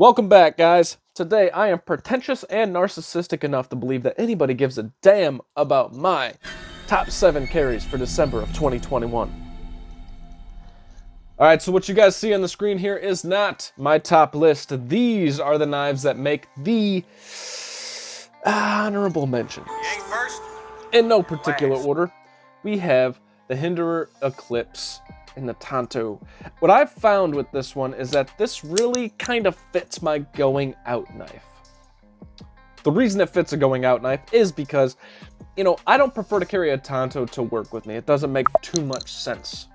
Welcome back, guys. Today, I am pretentious and narcissistic enough to believe that anybody gives a damn about my top 7 carries for December of 2021. Alright, so what you guys see on the screen here is not my top list. These are the knives that make the honorable mention. In no particular order, we have the Hinderer Eclipse in the Tanto. What I've found with this one is that this really kind of fits my going out knife. The reason it fits a going out knife is because, you know, I don't prefer to carry a Tanto to work with me. It doesn't make too much sense.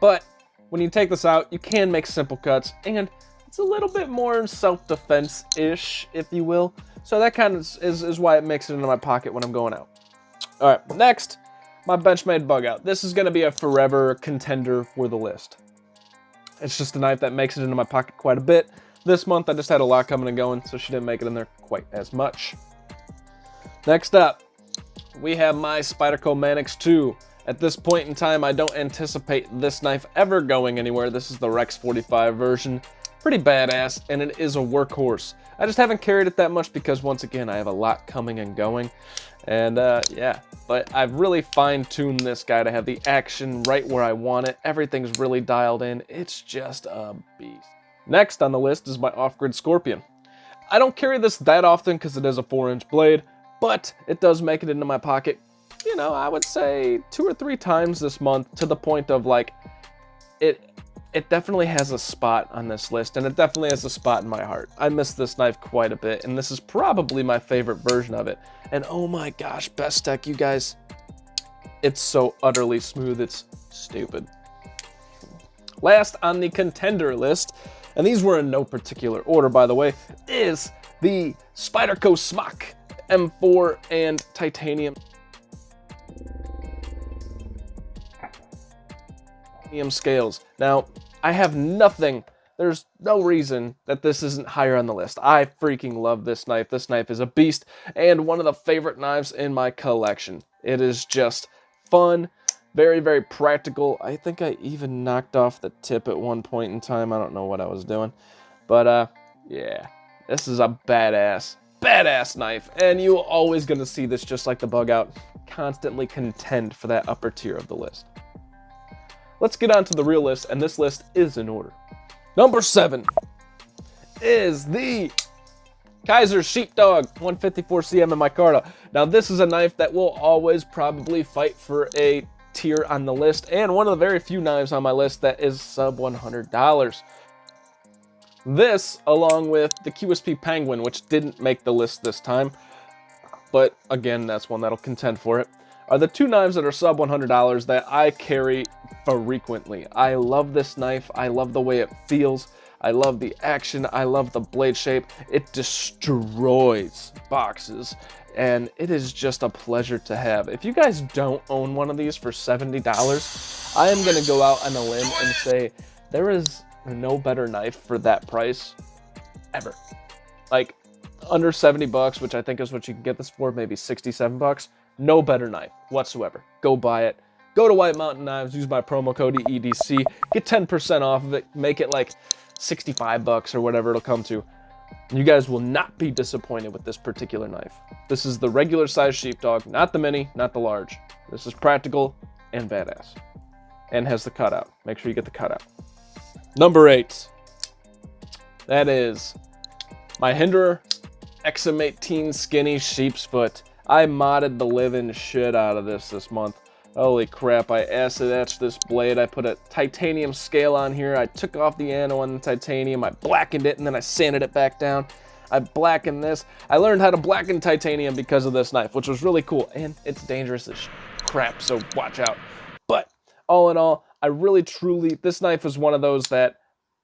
But when you take this out, you can make simple cuts, and it's a little bit more self-defense-ish, if you will. So that kind of is, is why it makes it into my pocket when I'm going out. All right, next, my Benchmade bug out. This is going to be a forever contender for the list. It's just a knife that makes it into my pocket quite a bit. This month I just had a lot coming and going, so she didn't make it in there quite as much. Next up, we have my Spyderco Manix 2. At this point in time, I don't anticipate this knife ever going anywhere. This is the Rex 45 version. Pretty badass, and it is a workhorse. I just haven't carried it that much because, once again, I have a lot coming and going. And uh, yeah, but I've really fine-tuned this guy to have the action right where I want it. Everything's really dialed in. It's just a beast. Next on the list is my off-grid Scorpion. I don't carry this that often because it is a 4-inch blade, but it does make it into my pocket, you know, I would say two or three times this month to the point of like, it it definitely has a spot on this list, and it definitely has a spot in my heart. I miss this knife quite a bit, and this is probably my favorite version of it. And oh my gosh, Bestech, you guys, it's so utterly smooth, it's stupid. Last on the contender list, and these were in no particular order, by the way, is the Spyderco Smock M4 and titanium. Scales. Now, I have nothing. There's no reason that this isn't higher on the list. I freaking love this knife. This knife is a beast and one of the favorite knives in my collection. It is just fun, very, very practical. I think I even knocked off the tip at one point in time. I don't know what I was doing. But, uh, yeah. This is a badass, badass knife. And you're always going to see this just like the bug out. Constantly contend for that upper tier of the list. Let's get on to the real list, and this list is in order. Number seven is the Kizer Sheepdog 154 CM in micarta. Now this is a knife that will always probably fight for a tier on the list and one of the very few knives on my list that is sub $100. This along with the QSP Penguin which didn't make the list this time but again that's one that'll contend for it are the two knives that are sub $100 that I carry frequently. I love this knife. I love the way it feels. I love the action. I love the blade shape. It destroys boxes and it is just a pleasure to have. If you guys don't own one of these for $70, I am going to go out on a limb and say there is no better knife for that price ever. Like under 70 bucks, which I think is what you can get this for, maybe 67 bucks. No better knife whatsoever. Go buy it. Go to White Mountain Knives, use my promo code EDC, get 10% off of it, make it like 65 bucks or whatever it'll come to. You guys will not be disappointed with this particular knife. This is the regular size sheepdog, not the mini, not the large. This is practical and badass. And has the cutout. Make sure you get the cutout. Number eight. That is my Hinderer XM18 Skinny Sheep's Foot. I modded the living shit out of this this month. Holy crap, I acid etched this blade. I put a titanium scale on here. I took off the ano on the titanium. I blackened it and then I sanded it back down. I blackened this. I learned how to blacken titanium because of this knife, which was really cool. And it's dangerous as crap, so watch out. But all in all, I really truly, this knife is one of those that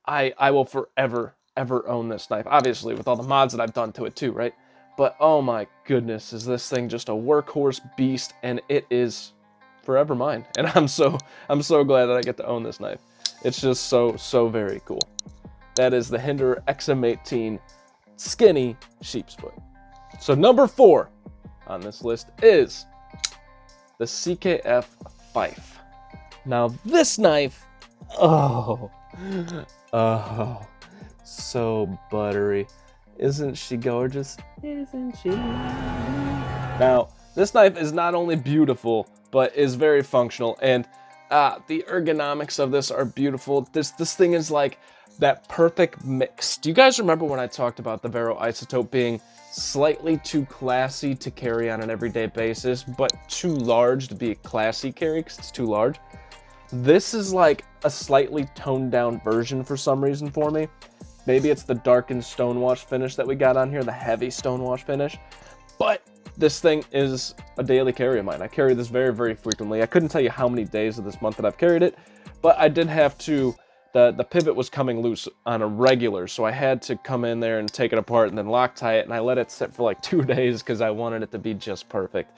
I, I will forever, ever own this knife. Obviously, with all the mods that I've done to it too, right? But oh my goodness, is this thing just a workhorse beast and it is forever mine. And I'm so I'm so glad that I get to own this knife. It's just so so very cool. That is the Hinderer XM18 skinny sheep's foot. So number 4 on this list is the CKF Fife. Now this knife, oh, oh, So buttery. Isn't she gorgeous? Isn't she Now, this knife is not only beautiful, but is very functional. And uh, the ergonomics of this are beautiful. This, this thing is like that perfect mix. Do you guys remember when I talked about the Vero Isotope being slightly too classy to carry on an everyday basis, but too large to be a classy carry because it's too large? This is like a slightly toned down version for some reason for me. Maybe it's the darkened stonewash finish that we got on here, the heavy stonewash finish. But this thing is a daily carry of mine. I carry this very, very frequently. I couldn't tell you how many days of this month that I've carried it, but I did have to the, the pivot was coming loose on a regular, so I had to come in there and take it apart and then Loctite it, and I let it sit for like two days because I wanted it to be just perfect.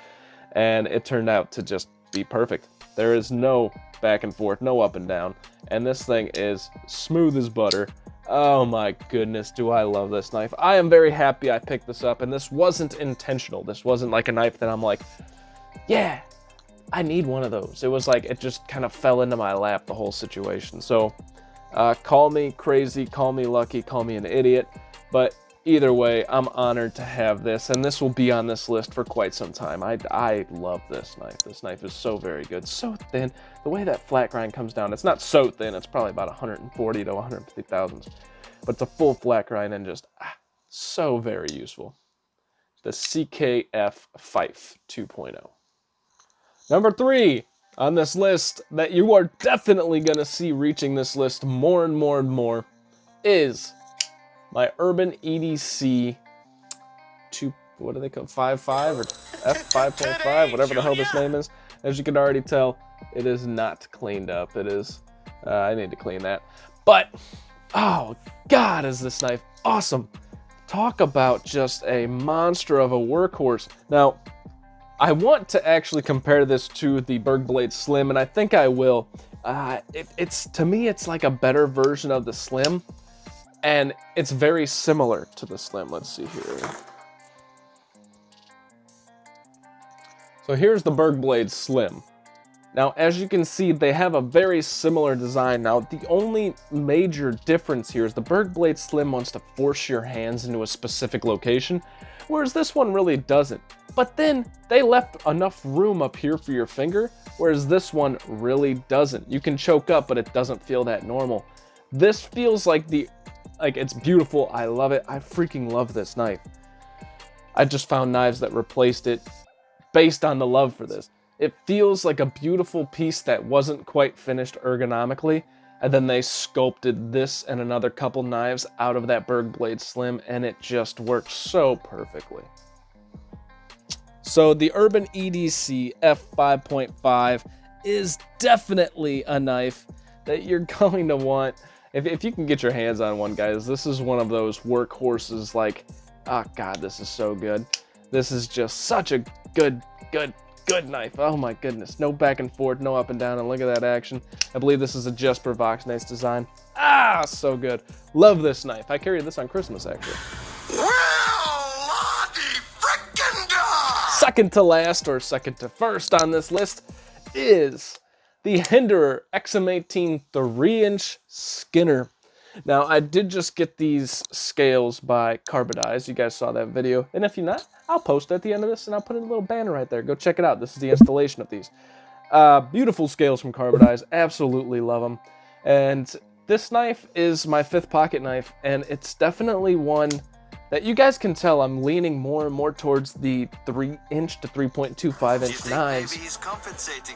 And it turned out to just be perfect. There is no back and forth, no up and down, and this thing is smooth as butter. Oh my goodness, do I love this knife. I am very happy I picked this up, and this wasn't intentional. This wasn't like a knife that I'm like, yeah, I need one of those. It was like, it just kind of fell into my lap, the whole situation. So uh, call me crazy, call me lucky, call me an idiot, but either way, I'm honored to have this, and this will be on this list for quite some time. I, I love this knife. This knife is so very good, so thin. The way that flat grind comes down, it's not so thin, it's probably about 140 to 150 thousandths, but it's a full flat grind and just ah, so very useful. The CKF Fife 2.0. Number three, on this list that you are definitely going to see reaching this list more and more and more is my Urban EDC 2, what do they call 5.5 or F5.5, whatever the hell this name is. As you can already tell, it is not cleaned up. It is, uh, I need to clean that. But, oh God, is this knife awesome. Talk about just a monster of a workhorse. Now, I want to actually compare this to the Bergblade Slim, and I think I will. Uh, it, it's To me, it's like a better version of the Slim, and it's very similar to the Slim. Let's see here. So here's the Bergblade Slim. Now, as you can see, they have a very similar design. Now, the only major difference here is the Bergblade Slim wants to force your hands into a specific location, whereas this one really doesn't. But then they left enough room up here for your finger, whereas this one really doesn't. You can choke up, but it doesn't feel that normal. This feels like the, like it's beautiful. I love it. I freaking love this knife. I just found knives that replaced it based on the love for this. It feels like a beautiful piece that wasn't quite finished ergonomically, and then they sculpted this and another couple knives out of that Bergblade Slim, and it just works so perfectly. So the Urban EDC F5.5 is definitely a knife that you're going to want. If, if you can get your hands on one, guys, this is one of those workhorses like, oh God, this is so good. This is just such a good, good good knife. Oh my goodness. No back and forth, no up and down, and look at that action. I believe this is a Jesper Voxnaes design. Ah, so good. Love this knife. I carried this on Christmas, actually. Well, second to last, or second to first on this list, is the Hinderer XM18 3-inch Skinner. Now, I did just get these scales by Carbodize. You guys saw that video. And if you're not, I'll post at the end of this and I'll put in a little banner right there. Go check it out. This is the installation of these. Uh, beautiful scales from Carbodize. Absolutely love them. And this knife is my fifth pocket knife, and it's definitely one that you guys can tell I'm leaning more and more towards the 3 inch to 3.25 inch knives.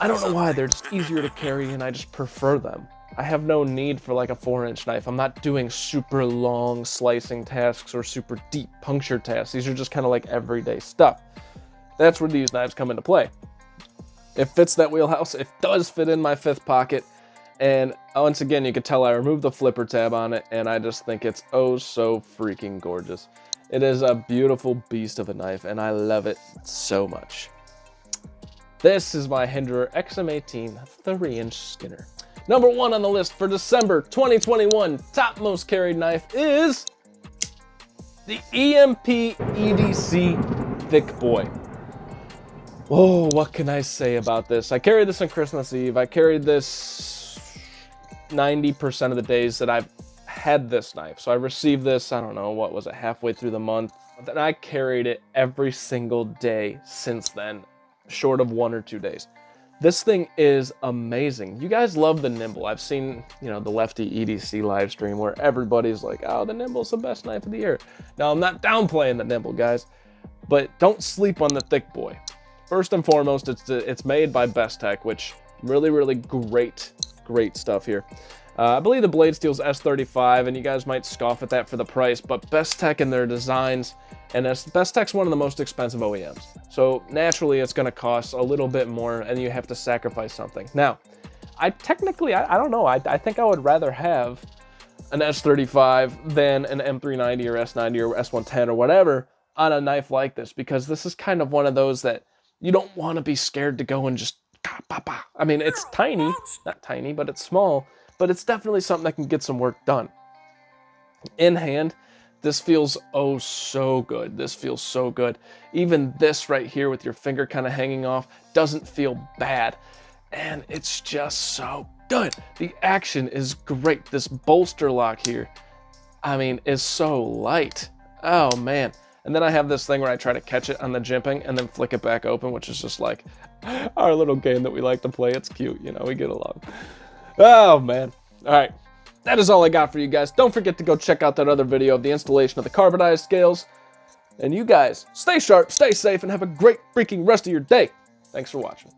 I don't know why, they're just easier to carry and I just prefer them. I have no need for like a four inch knife. I'm not doing super long slicing tasks or super deep puncture tasks. These are just kind of like everyday stuff. That's where these knives come into play. It fits that wheelhouse. It does fit in my fifth pocket. And once again, you can tell I removed the flipper tab on it and I just think it's oh so freaking gorgeous. It is a beautiful beast of a knife and I love it so much. This is my Hinderer XM18 3-inch Skinner. Number one on the list for December 2021 top most carried knife is the EMP EDC Thick Boy. Oh, what can I say about this? I carried this on Christmas Eve. I carried this 90% of the days that I've had this knife. So I received this, I don't know, what was it, halfway through the month. And I carried it every single day since then, short of one or two days. This thing is amazing. You guys love the Nimble. I've seen, you know, the Lefty EDC live stream where everybody's like, oh, the Nimble's the best knife of the year. Now, I'm not downplaying the Nimble, guys, but don't sleep on the Thick Boy. First and foremost, it's, it's made by Bestech, which really, really great, great stuff here. Uh, I believe the blade steel's S35, and you guys might scoff at that for the price, but Bestech and their designs, and as Bestech's one of the most expensive OEMs. So naturally, it's going to cost a little bit more, and you have to sacrifice something. Now, I technically, I, I don't know, I, I think I would rather have an S35 than an M390 or S90 or S110 or whatever on a knife like this, because this is kind of one of those that you don't want to be scared to go and just I mean, it's tiny, not tiny, but it's small, but it's definitely something that can get some work done. In hand, this feels oh so good. This feels so good. Even this right here with your finger kind of hanging off doesn't feel bad. And it's just so good. The action is great. This bolster lock here, I mean, is so light. Oh man. And then I have this thing where I try to catch it on the jimping and then flick it back open, which is just like our little game that we like to play. It's cute, you know, we get along. Oh, man. All right. That is all I got for you guys. Don't forget to go check out that other video of the installation of the Carbodize scales. And you guys, stay sharp, stay safe, and have a great freaking rest of your day. Thanks for watching.